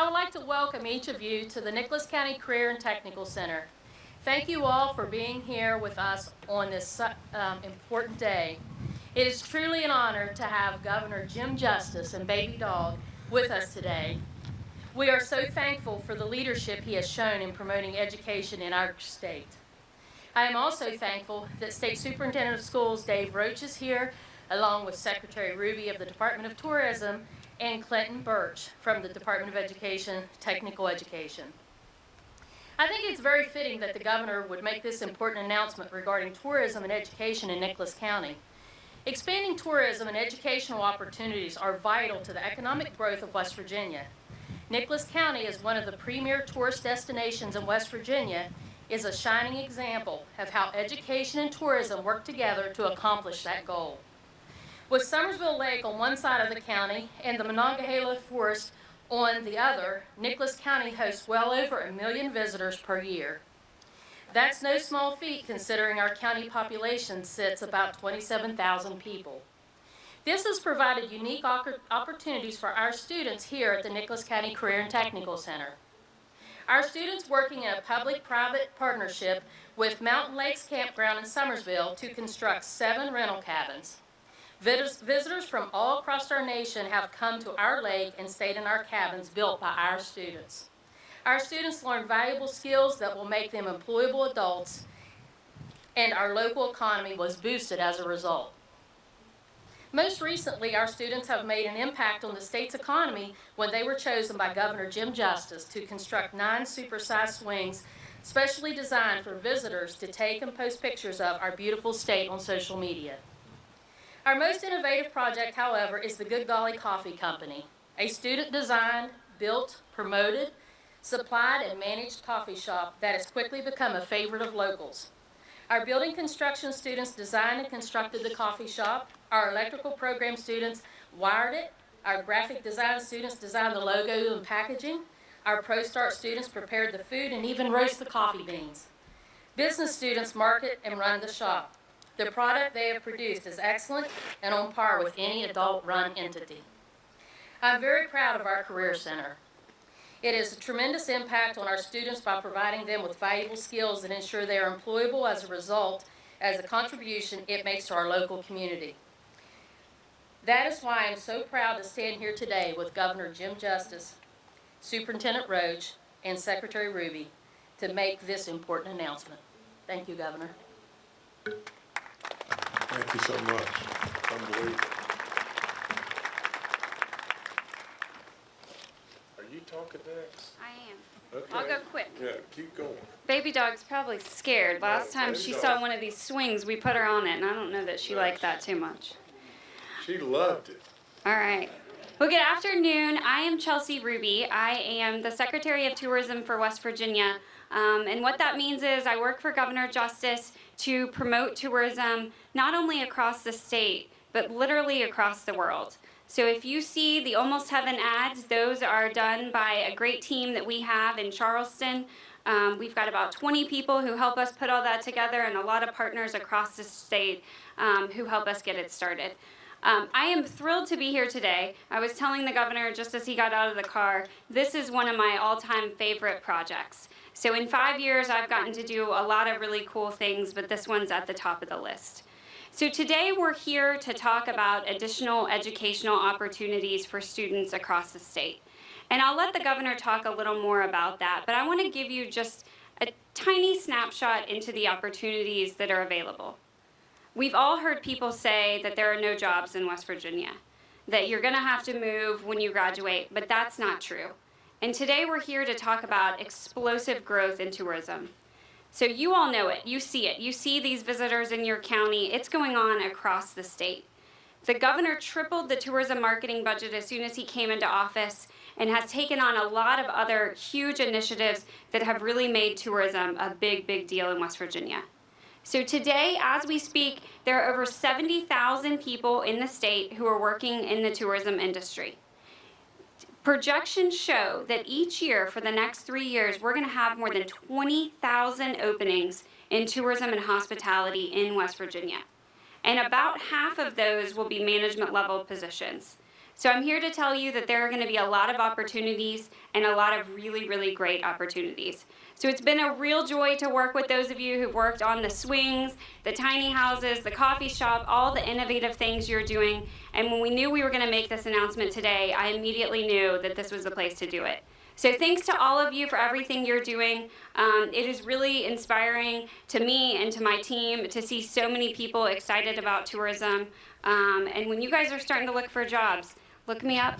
I would like to welcome each of you to the Nicholas County Career and Technical Center. Thank you all for being here with us on this um, important day. It is truly an honor to have Governor Jim Justice and Baby Dog with us today. We are so thankful for the leadership he has shown in promoting education in our state. I am also thankful that State Superintendent of Schools Dave Roach is here, along with Secretary Ruby of the Department of Tourism and Clinton Burch from the Department of Education, Technical Education. I think it's very fitting that the governor would make this important announcement regarding tourism and education in Nicholas County. Expanding tourism and educational opportunities are vital to the economic growth of West Virginia. Nicholas County is one of the premier tourist destinations in West Virginia is a shining example of how education and tourism work together to accomplish that goal. With Summersville Lake on one side of the county and the Monongahela Forest on the other, Nicholas County hosts well over a million visitors per year. That's no small feat considering our county population sits about 27,000 people. This has provided unique opportunities for our students here at the Nicholas County Career and Technical Center. Our students working in a public-private partnership with Mountain Lakes Campground in Summersville to construct seven rental cabins. Visitors from all across our nation have come to our lake and stayed in our cabins built by our students. Our students learn valuable skills that will make them employable adults, and our local economy was boosted as a result. Most recently, our students have made an impact on the state's economy when they were chosen by Governor Jim Justice to construct nine supersized swings specially designed for visitors to take and post pictures of our beautiful state on social media. Our most innovative project, however, is the Good Golly Coffee Company, a student-designed, built, promoted, supplied, and managed coffee shop that has quickly become a favorite of locals. Our building construction students designed and constructed the coffee shop. Our electrical program students wired it. Our graphic design students designed the logo and packaging. Our ProStart students prepared the food and even roast the coffee beans. Business students market and run the shop. The product they have produced is excellent and on par with any adult-run entity. I'm very proud of our Career Center. It has a tremendous impact on our students by providing them with valuable skills that ensure they are employable as a result as a contribution it makes to our local community. That is why I'm so proud to stand here today with Governor Jim Justice, Superintendent Roach, and Secretary Ruby to make this important announcement. Thank you, Governor. Thank you so much. Unbelievable. Are you talking next? I am. Okay. I'll go quick. Yeah, keep going. Baby dog's probably scared. Last time Baby she dog. saw one of these swings, we put her on it, and I don't know that she liked that too much. She loved it. All right. Well, good afternoon. I am Chelsea Ruby. I am the Secretary of Tourism for West Virginia. Um, and what that means is I work for Governor Justice to promote tourism not only across the state, but literally across the world. So if you see the Almost Heaven ads, those are done by a great team that we have in Charleston. Um, we've got about 20 people who help us put all that together and a lot of partners across the state um, who help us get it started. Um, I am thrilled to be here today. I was telling the governor just as he got out of the car, this is one of my all-time favorite projects. So in five years, I've gotten to do a lot of really cool things, but this one's at the top of the list. So today we're here to talk about additional educational opportunities for students across the state. And I'll let the governor talk a little more about that, but I want to give you just a tiny snapshot into the opportunities that are available. We've all heard people say that there are no jobs in West Virginia, that you're going to have to move when you graduate, but that's not true. And today we're here to talk about explosive growth in tourism. So you all know it, you see it, you see these visitors in your county, it's going on across the state. The governor tripled the tourism marketing budget as soon as he came into office and has taken on a lot of other huge initiatives that have really made tourism a big, big deal in West Virginia. So today, as we speak, there are over 70,000 people in the state who are working in the tourism industry. Projections show that each year for the next three years, we're going to have more than 20,000 openings in tourism and hospitality in West Virginia. And about half of those will be management level positions. So I'm here to tell you that there are going to be a lot of opportunities and a lot of really, really great opportunities. So it's been a real joy to work with those of you who've worked on the swings, the tiny houses, the coffee shop, all the innovative things you're doing. And when we knew we were going to make this announcement today, I immediately knew that this was the place to do it. So thanks to all of you for everything you're doing. Um, it is really inspiring to me and to my team to see so many people excited about tourism. Um, and when you guys are starting to look for jobs, look me up,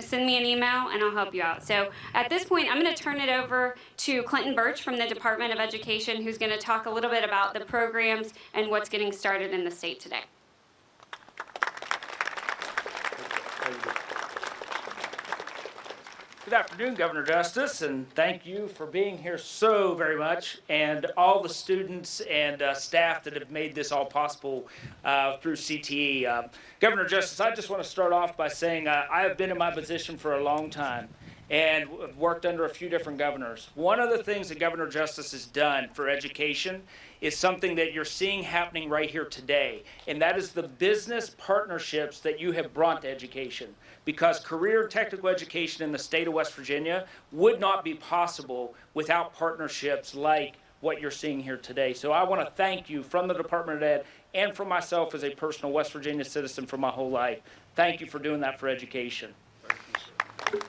send me an email, and I'll help you out. So at this point, I'm going to turn it over to Clinton Burch from the Department of Education, who's going to talk a little bit about the programs and what's getting started in the state today. How you doing? Good afternoon, Governor Justice, and thank you for being here so very much, and all the students and uh, staff that have made this all possible uh, through CTE. Uh, Governor Justice, I just want to start off by saying uh, I have been in my position for a long time and worked under a few different governors. One of the things that Governor Justice has done for education is something that you're seeing happening right here today, and that is the business partnerships that you have brought to education. Because career technical education in the state of West Virginia would not be possible without partnerships like what you're seeing here today. So I want to thank you from the Department of Ed and from myself as a personal West Virginia citizen for my whole life. Thank you for doing that for education. Thank you, sir.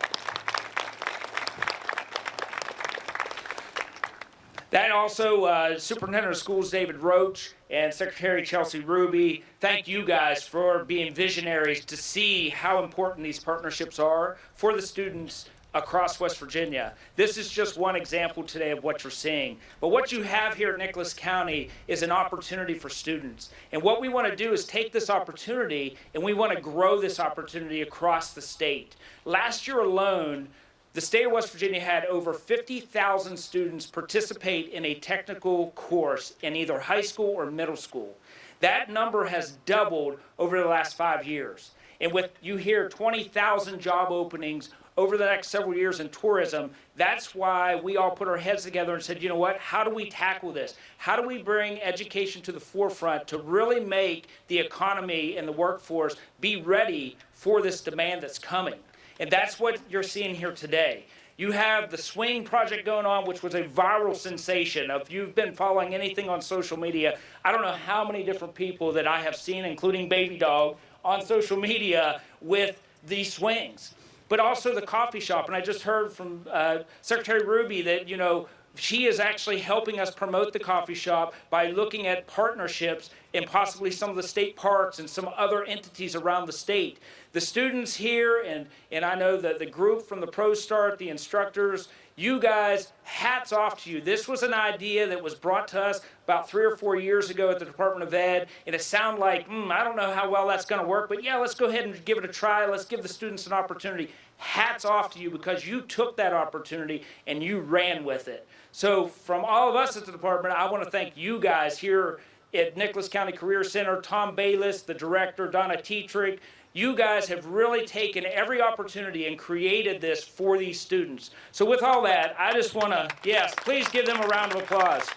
That also, uh, Superintendent of Schools David Roach and Secretary Chelsea Ruby, thank you guys for being visionaries to see how important these partnerships are for the students across West Virginia. This is just one example today of what you're seeing. But what you have here at Nicholas County is an opportunity for students. And what we want to do is take this opportunity and we want to grow this opportunity across the state. Last year alone, the state of West Virginia had over 50,000 students participate in a technical course in either high school or middle school. That number has doubled over the last five years. And with you hear 20,000 job openings over the next several years in tourism, that's why we all put our heads together and said, you know what, how do we tackle this? How do we bring education to the forefront to really make the economy and the workforce be ready for this demand that's coming? And that's what you're seeing here today. You have the swing project going on, which was a viral sensation. If you've been following anything on social media, I don't know how many different people that I have seen, including Baby Dog, on social media with these swings. But also the coffee shop. And I just heard from uh, Secretary Ruby that, you know, she is actually helping us promote the coffee shop by looking at partnerships in possibly some of the state parks and some other entities around the state. The students here, and, and I know that the group from the Pro Start, the instructors, you guys, hats off to you. This was an idea that was brought to us about three or four years ago at the Department of Ed, and it sounded like, hmm, I don't know how well that's going to work, but yeah, let's go ahead and give it a try. Let's give the students an opportunity. Hats off to you because you took that opportunity and you ran with it. So, from all of us at the department, I want to thank you guys here at Nicholas County Career Center, Tom Bayless, the director, Donna Tetrick. You guys have really taken every opportunity and created this for these students. So, with all that, I just want to, yes, please give them a round of applause.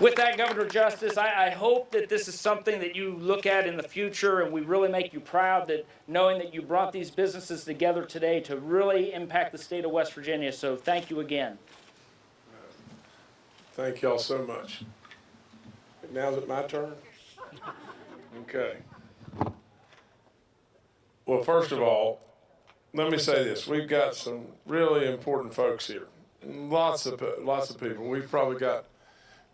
With that, Governor Justice, I, I, hope that this is something that you look at in the future and we really make you proud that knowing that you brought these businesses together today to really impact the state of West Virginia. So thank you again. Thank y'all so much. Now's it my turn? Okay. Well, first of all, let me say this. We've got some really important folks here. Lots of, lots of people. We've probably got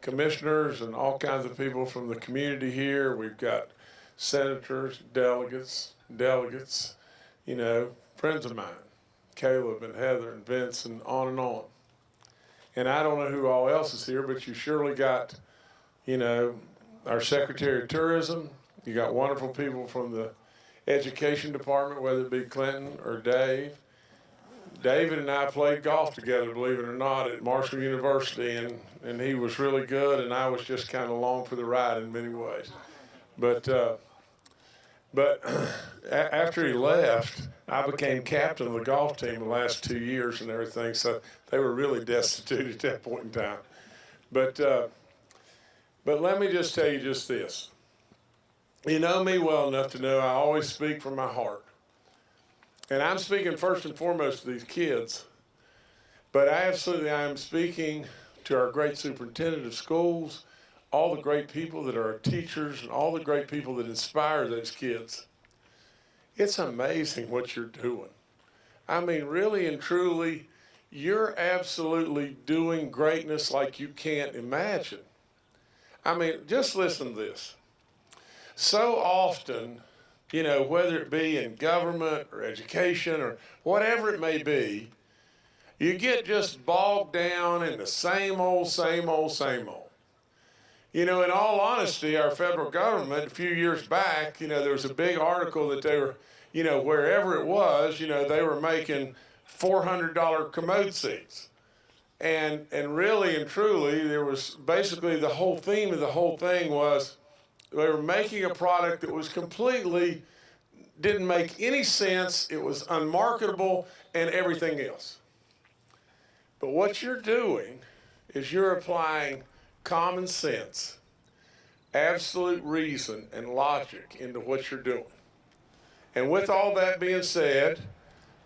commissioners and all kinds of people from the community here. We've got senators, delegates, delegates, you know, friends of mine, Caleb and Heather and Vince and on and on. And I don't know who all else is here, but you surely got, you know, our Secretary of Tourism. You got wonderful people from the Education Department, whether it be Clinton or Dave. David and I played golf together, believe it or not, at Marshall University, and, and he was really good, and I was just kind of along for the ride in many ways. But uh, but after he left, I became captain of the golf team the last two years and everything. So they were really destitute at that point in time. But uh, but let me just tell you just this: you know me well enough to know I always speak from my heart. And I'm speaking first and foremost to these kids, but absolutely I am speaking to our great superintendent of schools, all the great people that are teachers, and all the great people that inspire those kids. It's amazing what you're doing. I mean, really and truly, you're absolutely doing greatness like you can't imagine. I mean, just listen to this. So often, you know, whether it be in government or education or whatever it may be, you get just bogged down in the same old, same old, same old. You know, in all honesty, our federal government, a few years back, you know, there was a big article that they were, you know, wherever it was, you know, they were making $400 commode seats. And, and really and truly, there was basically the whole theme of the whole thing was they were making a product that was completely, didn't make any sense, it was unmarketable, and everything else. But what you're doing is you're applying common sense, absolute reason, and logic into what you're doing. And with all that being said,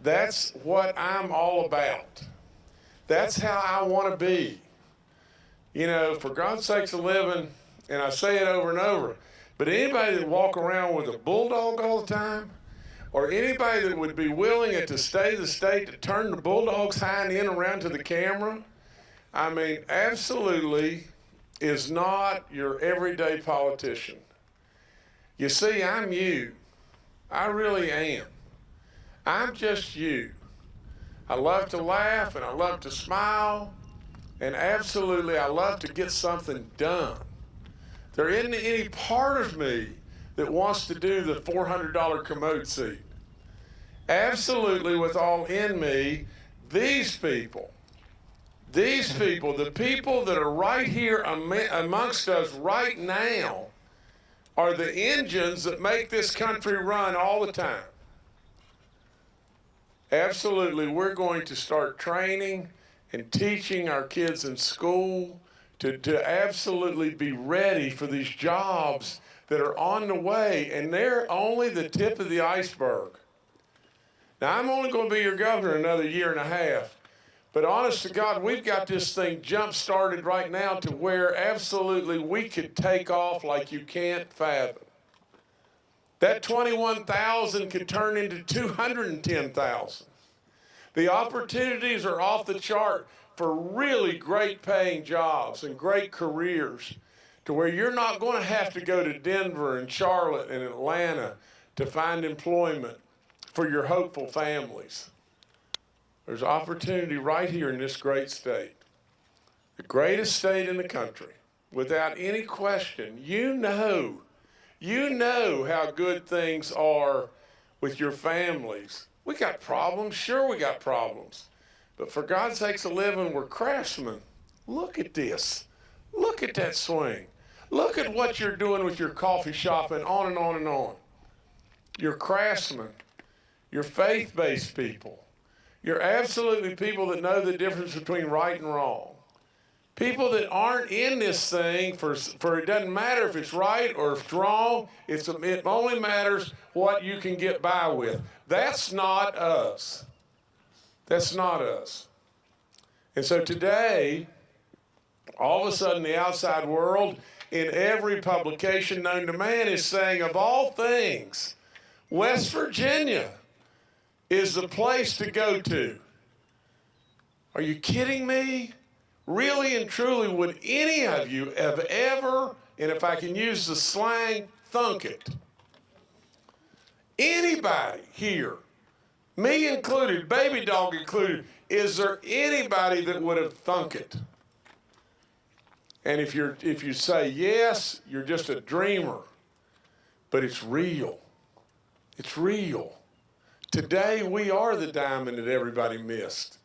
that's what I'm all about. That's how I want to be. You know, for God's sakes a living, and I say it over and over, but anybody that walk around with a bulldog all the time, or anybody that would be willing at the state of the state to turn the bulldog's hind end around to the camera, I mean, absolutely is not your everyday politician. You see, I'm you. I really am. I'm just you. I love to laugh and I love to smile, and absolutely I love to get something done. There isn't any part of me that wants to do the $400 commode seat. Absolutely, with all in me, these people, these people, the people that are right here am- amongst us right now, are the engines that make this country run all the time. Absolutely, we're going to start training and teaching our kids in school to, to absolutely be ready for these jobs that are on the way, and they're only the tip of the iceberg. Now, I'm only going to be your governor another year and a half, but honest to God, we've got this thing jump started right now to where absolutely we could take off like you can't fathom. That 21,000 could turn into 210,000. The opportunities are off the chart for really great paying jobs and great careers to where you're not going to have to go to Denver and Charlotte and Atlanta to find employment for your hopeful families. There's opportunity right here in this great state, the greatest state in the country, without any question. You know, you know how good things are with your families. We got problems, sure, we got problems. But for God's sakes, a living, we're craftsmen. Look at this. Look at that swing. Look at what you're doing with your coffee shop and on and on and on. You're craftsmen. You're faith based people. You're absolutely people that know the difference between right and wrong. People that aren't in this thing for, for it doesn't matter if it's right or if it's wrong, it's, it only matters what you can get by with. That's not us. That's not us. And so today, all of a sudden, the outside world, in every publication known to man, is saying, of all things, West Virginia is the place to go to. Are you kidding me? Really and truly, would any of you have ever, and if I can use the slang, thunk it? Anybody here, me included, baby dog included, is there anybody that would have thunk it? And if you're if you say yes, you're just a dreamer. But it's real. It's real. Today we are the diamond that everybody missed.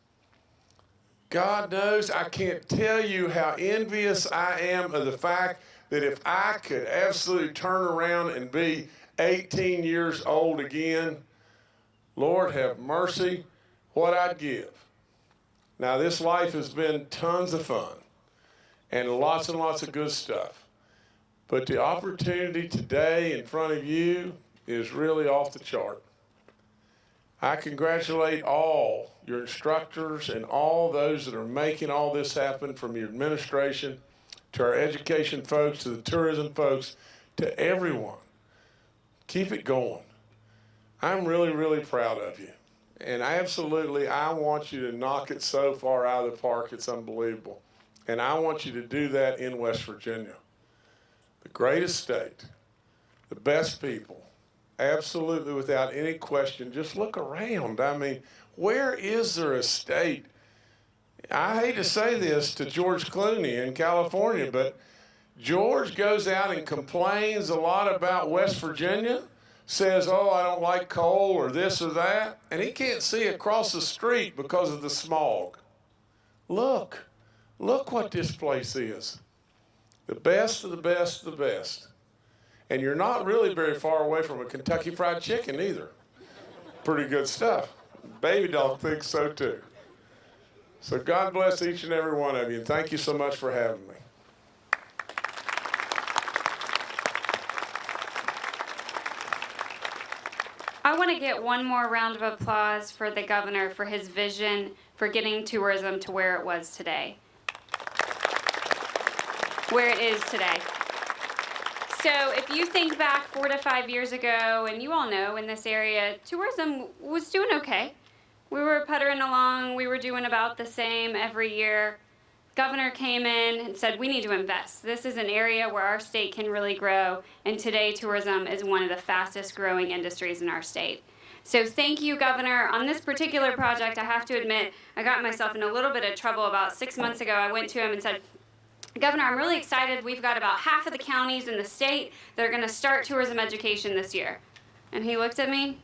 God knows I can't tell you how envious I am of the fact that if I could absolutely turn around and be 18 years old again, Lord have mercy, what I'd give. Now, this life has been tons of fun and lots and lots of good stuff. But the opportunity today in front of you is really off the chart. I congratulate all your instructors and all those that are making all this happen from your administration to our education folks to the tourism folks to everyone. Keep it going. I'm really, really proud of you. And absolutely, I want you to knock it so far out of the park, it's unbelievable. And I want you to do that in West Virginia. The greatest state, the best people, absolutely without any question. Just look around. I mean, where is there a state? I hate to say this to George Clooney in California, but George goes out and complains a lot about West Virginia, says, Oh, I don't like coal or this or that, and he can't see across the street because of the smog. Look, look what this place is. The best of the best of the best. And you're not really very far away from a Kentucky Fried Chicken either. Pretty good stuff. Baby Dog thinks so too. So God bless each and every one of you, and thank you so much for having me. I want to get one more round of applause for the governor for his vision for getting tourism to where it was today. Where it is today. So, if you think back four to five years ago, and you all know in this area, tourism was doing okay. We were puttering along, we were doing about the same every year. Governor came in and said, We need to invest. This is an area where our state can really grow, and today tourism is one of the fastest growing industries in our state. So, thank you, Governor. On this particular project, I have to admit, I got myself in a little bit of trouble about six months ago. I went to him and said, Governor, I'm really excited. We've got about half of the counties in the state that are going to start tourism education this year. And he looked at me,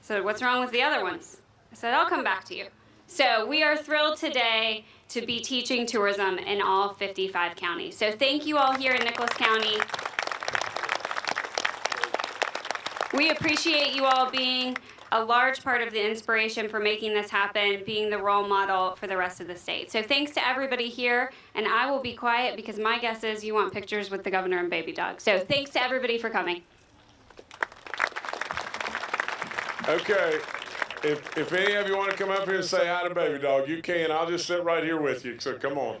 said, What's wrong with the other ones? I said, I'll come back to you. So we are thrilled today to be teaching tourism in all 55 counties. So thank you all here in Nicholas County. We appreciate you all being a large part of the inspiration for making this happen, being the role model for the rest of the state. So thanks to everybody here, and I will be quiet because my guess is you want pictures with the governor and baby dog. So thanks to everybody for coming. Okay, if, if any of you want to come up here and say hi to Baby Dog, you can. I'll just sit right here with you, so come on.